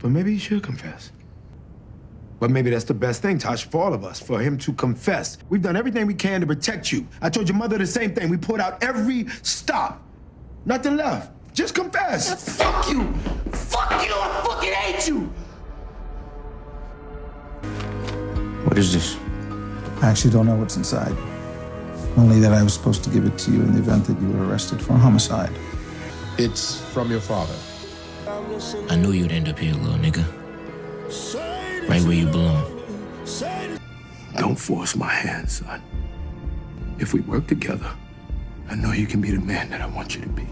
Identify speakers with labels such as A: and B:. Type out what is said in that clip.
A: But maybe he should confess. But maybe that's the best thing, Tosh, for all of us, for him to confess. We've done everything we can to protect you. I told your mother the same thing. We pulled out every stop. Nothing left. Just confess.
B: Fuck you! Fuck you! I fucking hate you!
A: What is this?
C: I actually don't know what's inside. Only that I was supposed to give it to you in the event that you were arrested for homicide.
D: It's from your father.
E: I knew you'd end up here, little nigga. Right where you belong.
A: Don't force my hand, son. If we work together, I know you can be the man that I want you to be.